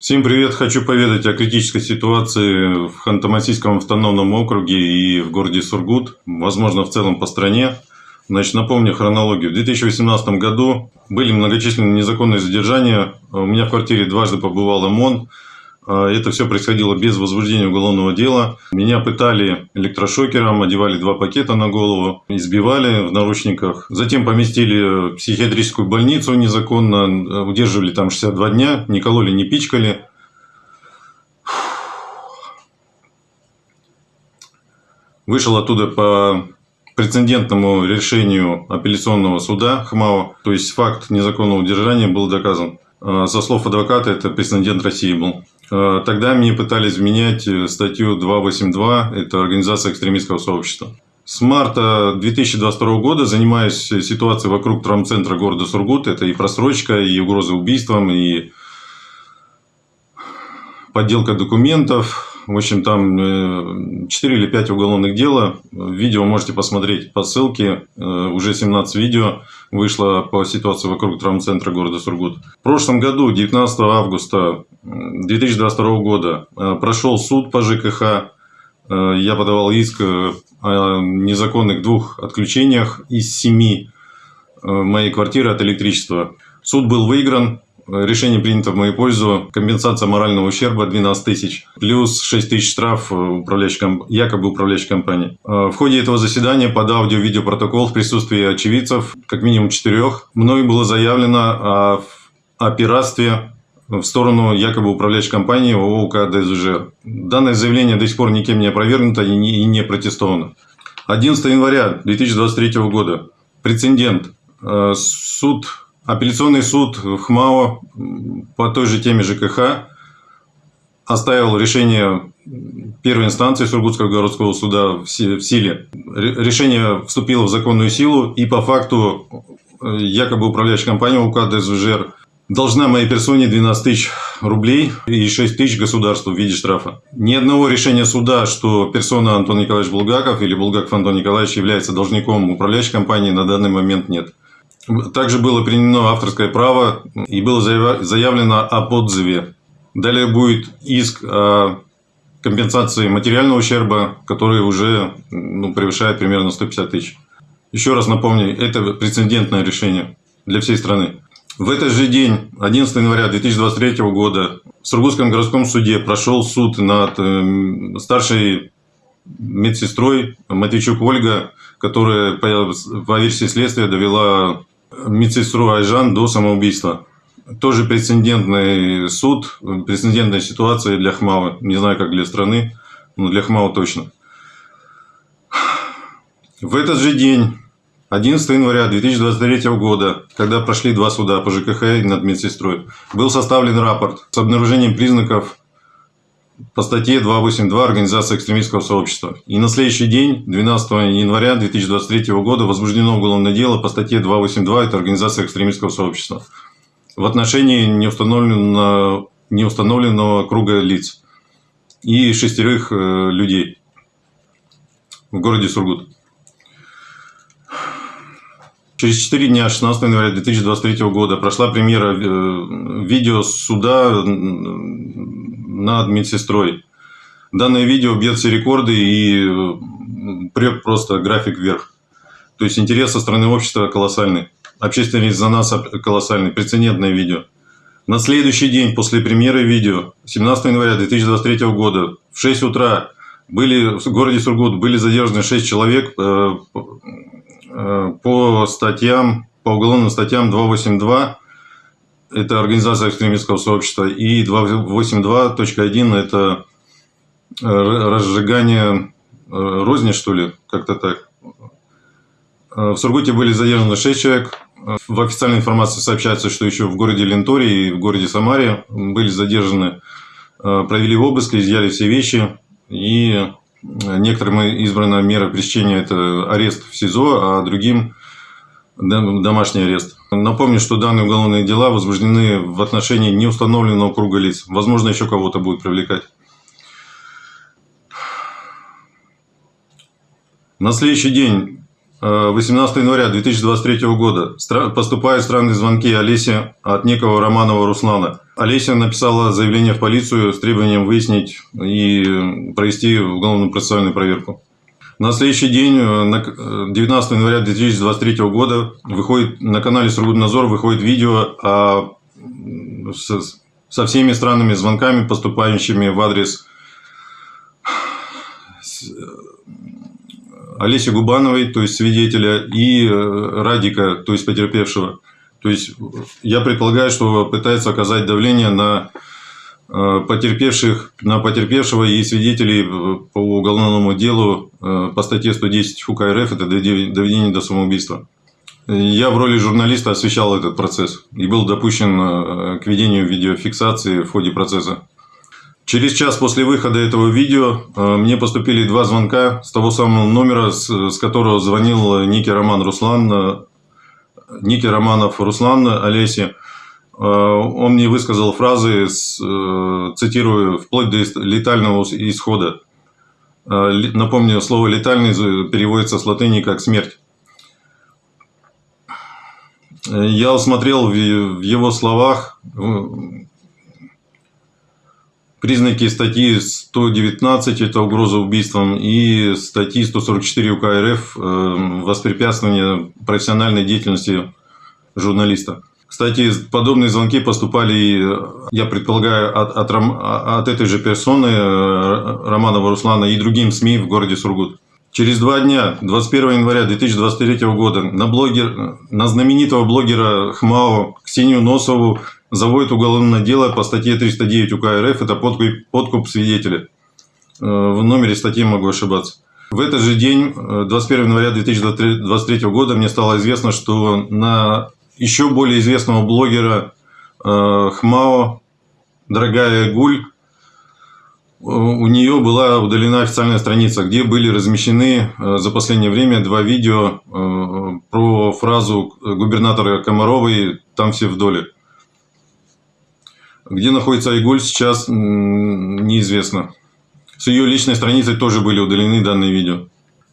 Всем привет! Хочу поведать о критической ситуации в Ханты-Мансийском автономном округе и в городе Сургут, возможно, в целом по стране. Значит, напомню хронологию. В 2018 году были многочисленные незаконные задержания. У меня в квартире дважды побывал ОМОН. А, это все происходило без возбуждения уголовного дела. Меня пытали электрошокером, одевали два пакета на голову, избивали в наручниках. Затем поместили в психиатрическую больницу незаконно, удерживали там 62 дня, не кололи, не пичкали. Вышел оттуда по прецедентному решению апелляционного суда ХМАО, то есть факт незаконного удержания был доказан. А, со слов адвоката, это прецедент России был. Э, тогда мне пытались менять э, статью 282, это организация экстремистского сообщества. С марта 2022 года занимаюсь ситуацией вокруг травмцентра города Сургут. Это и просрочка, и угроза убийством, и подделка документов, в общем, там 4 э, или 5 уголовных дела. Видео можете посмотреть по ссылке. Э, уже 17 видео вышло по ситуации вокруг травмцентра города Сургут. В прошлом году, 19 августа 2022 года, э, прошел суд по ЖКХ. Я подавал иск о незаконных двух отключениях из семи моей квартиры от электричества. Суд был выигран. Решение принято в мою пользу. Компенсация морального ущерба 12 тысяч. Плюс 6 тысяч штраф управляющей, якобы управляющей компании. Э, в ходе этого заседания под аудио-видеопротокол в присутствии очевидцев, как минимум четырех, мною было заявлено о, о пиратстве в сторону якобы управляющей компании ООО УК ДСЖ. Данное заявление до сих пор никем не опровергнуто и не, и не протестовано. 11 января 2023 года. Прецедент. Э, суд Апелляционный суд в ХМАО по той же теме ЖКХ оставил решение первой инстанции Сургутского городского суда в силе. Решение вступило в законную силу и по факту э, якобы управляющая компания УК ДСВЖР должна моей персоне 12 тысяч рублей и 6 тысяч государству в виде штрафа. Ни одного решения суда, что персона Антон Николаевич Булгаков или Булгаков Антон Николаевич является должником управляющей компании на данный момент нет. Также было применено авторское право и было заявлено об отзыве. Далее будет иск о компенсации материального ущерба, который уже ну, превышает примерно 150 тысяч. Еще раз напомню, это прецедентное решение для всей страны. В этот же день, 11 января 2023 года, в Сургутском городском суде прошел суд над эм, старшей медсестрой Матвейчук Ольга, которая по версии следствия довела медсестру Айжан до самоубийства. Тоже прецедентный суд, прецедентная ситуация для ХМАО. Не знаю, как для страны, но для ХМАО точно. В этот же день, 11 января 2023 года, когда прошли два суда по ЖКХ над медсестрой, был составлен рапорт с обнаружением признаков по статье 282 Организация экстремистского сообщества. И на следующий день, 12 января 2023 года, возбуждено уголовное дело по статье 282 это Организация экстремистского сообщества в отношении неустановленного, неустановленного круга лиц и шестерых э, людей в городе Сургут. Через 4 дня, 16 января 2023 года, прошла премьера э, видео суда над медсестрой. Данное видео бьет все рекорды и прет просто график вверх. То есть интерес со стороны общества колоссальный. Общественный резонанс колоссальный. Прецедентное видео. На следующий день после премьеры видео, 17 января 2023 года, в 6 утра были в городе Сургут были задержаны 6 человек э, э, по статьям, по уголовным статьям 282 это организация экстремистского сообщества, и 282.1 это э, разжигание э, розни, что ли, как-то так. Э, в Сургуте были задержаны 6 человек. В официальной информации сообщается, что еще в городе Ленторе и в городе Самаре были задержаны, провели обыск, изъяли все вещи. И некоторым избрана мера пресечения – это арест в СИЗО, а другим домашний арест. Напомню, что данные уголовные дела возбуждены в отношении неустановленного круга лиц. Возможно, еще кого-то будет привлекать. На следующий день, 18 э, января 2023 года, поступают странные звонки Олесе от некого Романова Руслана. Олеся написала заявление в полицию с требованием выяснить и провести уголовную процессуальную проверку. На следующий день, 19 января 2023 года, выходит на канале Сургутнадзор выходит видео о, со, со всеми странными звонками, поступающими в адрес Олеси Губановой, то есть свидетеля, и э, Радика, то есть потерпевшего. То есть я предполагаю, что пытается оказать давление на э, потерпевших, на потерпевшего и свидетелей по уголовному делу э, по статье 110 ФУК РФ, это доведение до самоубийства. Я в роли журналиста освещал этот процесс и был допущен к ведению видеофиксации в ходе процесса. Через час после выхода этого видео э, мне поступили два звонка с того самого номера, с которого звонил Ники Роман Руслан, э, Ники Романов Руслан Олеси. Э, он мне высказал фразы, цитирую, вплоть до летального исхода. Напомню, слово «летальный» переводится с латыни как «смерть». Я усмотрел в его словах Признаки статьи 119 – это угроза убийством, и статьи 144 УК РФ – э, воспрепятствование профессиональной деятельности журналиста. Кстати, подобные звонки поступали, я предполагаю, от, от, от этой же персоны, э, Романова Руслана, и другим СМИ в городе Сургут. Через два дня, 21 января 2023 года, на, блогер, на знаменитого блогера ХМАО Ксению Носову заводит уголовное дело по статье 309 УК РФ, это подкуп, подкуп свидетеля. Э, в номере статьи могу ошибаться. В этот же день, 21 э, января 2023 года, мне стало известно, что на еще более известного блогера э, ХМАО, дорогая Гуль, у нее была удалена официальная страница, где были размещены за последнее время два видео про фразу губернатора Комаровой «там все в доле». Где находится Айгуль сейчас неизвестно. С ее личной страницы тоже были удалены данные видео.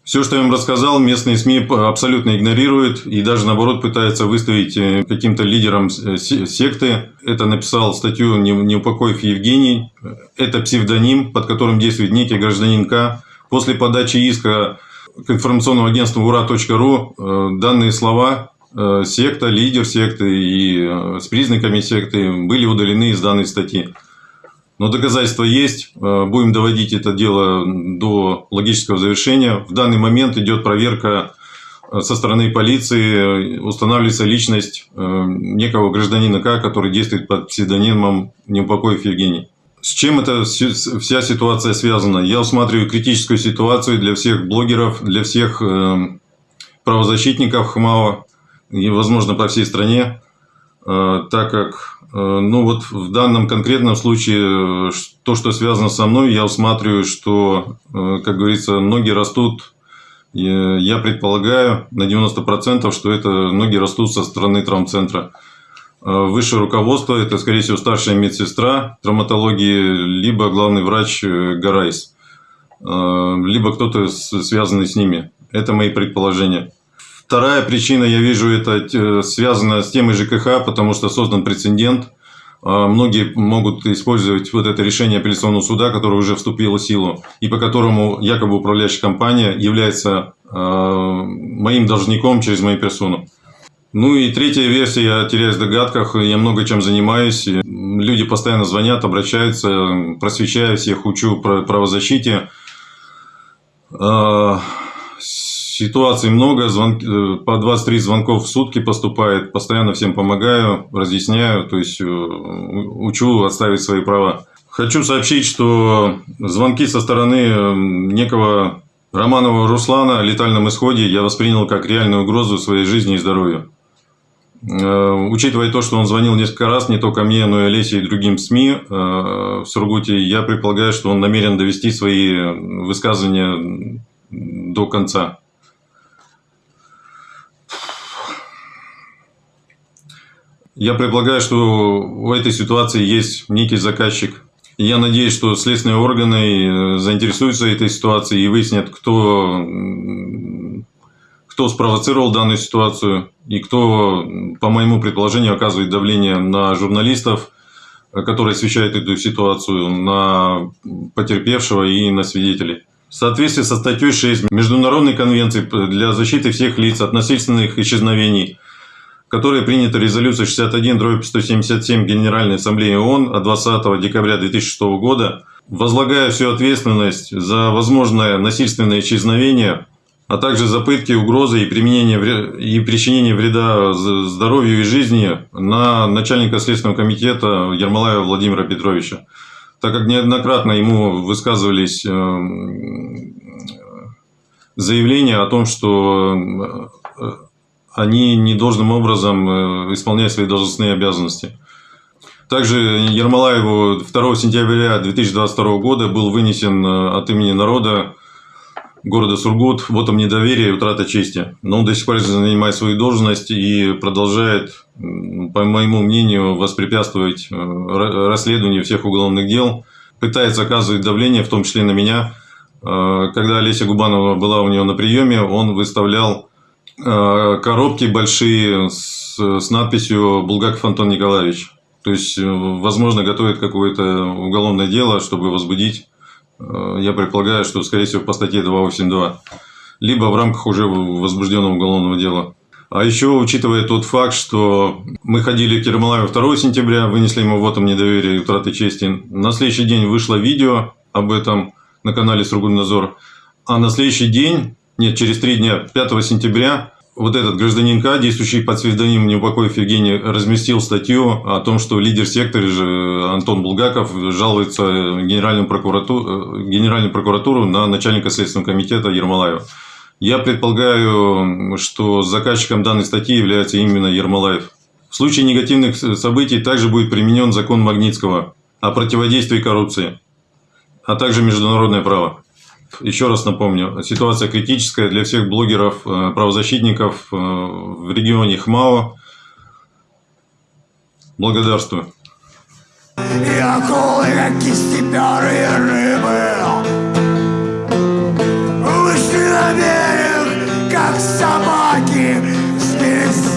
Все, что я вам рассказал, местные СМИ абсолютно игнорируют и даже наоборот пытаются выставить э, каким-то лидером э, секты. Это написал статью Неупокоев Евгений. Это псевдоним, под которым действует некий гражданин К. После подачи иска к информационному агентству ура.ру э, данные слова секта, лидер секты и с признаками секты были удалены из данной статьи. Но доказательства есть, э, будем доводить это дело до логического завершения. В данный момент идет проверка со стороны полиции, устанавливается личность некого гражданина К, который действует под псевдонимом Неупокоев Евгений. С чем эта вся ситуация связана? Я усматриваю критическую ситуацию для всех блогеров, для всех правозащитников ХМАО, и, возможно, по всей стране, э, так как, э, ну вот в данном конкретном случае, э, то, что связано со мной, я усматриваю, что, как говорится, ноги растут, я предполагаю на 90%, что это ноги растут со стороны травмцентра. Высшее руководство – это, скорее всего, старшая медсестра травматологии, либо главный врач Гарайс, либо кто-то связанный с ними. Это мои предположения. Вторая причина, я вижу, это э, связано с темой ЖКХ, потому что создан прецедент. А, многие могут использовать вот это решение апелляционного суда, которое уже вступило в силу, и по которому якобы управляющая компания является а, моим должником через мою персону. Ну и третья версия, я теряюсь в догадках, я много чем занимаюсь. Люди постоянно звонят, обращаются, просвещаю всех, учу про правозащите. Ситуаций много, звон... Э, по 23 звонков в сутки поступает, постоянно всем помогаю, разъясняю, то есть э, учу отставить свои права. Хочу сообщить, что звонки со стороны э, некого Романова Руслана о летальном исходе я воспринял как реальную угрозу своей жизни и здоровью. Учитывая то, что он звонил несколько раз, не только мне, но и Олесе и другим СМИ в Сургуте, я предполагаю, что он намерен довести свои высказывания до конца. Я предполагаю, что в этой ситуации есть некий заказчик. я надеюсь, что следственные органы э, заинтересуются этой ситуацией и выяснят, кто, кто спровоцировал данную ситуацию и кто, по моему предположению, оказывает давление на журналистов, который освещает эту ситуацию, на потерпевшего и на свидетелей. В соответствии со статьей 6 Международной конвенции для защиты всех лиц от насильственных исчезновений, которая принята резолюцией 61-177 Генеральной Ассамблеи ООН от 20 декабря 2006 года, возлагая всю ответственность за возможное насильственное исчезновение, а также за пытки, угрозы и, применение, и причинение вреда здоровью и жизни на начальника Следственного комитета Ермолаева Владимира Петровича. Так как неоднократно ему высказывались э, заявления о том, что э, они не должным образом э, исполняют свои должностные обязанности. Также Ермолаеву 2 сентября 2022 года был вынесен от имени народа города Сургут вот вотом недоверия и утрата чести. Но он до сих пор занимает свою должность и продолжает, по моему мнению, воспрепятствовать э, расследованию всех уголовных дел, пытается оказывать давление, в том числе на меня. Э, когда Олеся Губанова была у него на приеме, он выставлял э, коробки большие с, с надписью «Булгаков Антон Николаевич». То есть, возможно, готовит какое-то уголовное дело, чтобы возбудить Э, я предполагаю, что, скорее всего, по статье 282, либо в рамках уже возбужденного уголовного дела. А еще, учитывая тот факт, что мы ходили к Ермолаеву 2 сентября, вынесли ему вот там недоверие и утраты чести, на следующий день вышло видео об этом на канале Сургутнадзор, а на следующий день, нет, через три дня, 5 сентября, вот этот гражданин К, действующий под псевдонимом Неупокоев Евгений, разместил статью о том, что лидер сектора же Антон Булгаков жалуется Генеральную прокуратуру, Генеральную прокуратуру на начальника Следственного комитета Ермолаева. Я предполагаю, что заказчиком данной статьи является именно Ермолаев. В случае негативных событий также будет применен закон Магнитского о противодействии коррупции, а также международное право. Еще раз напомню, ситуация критическая для всех блогеров, э, правозащитников э, в регионе Хмао. Благодарствую. И акулы, как кистеперые рыбы, вышли на берег, как собаки, сбили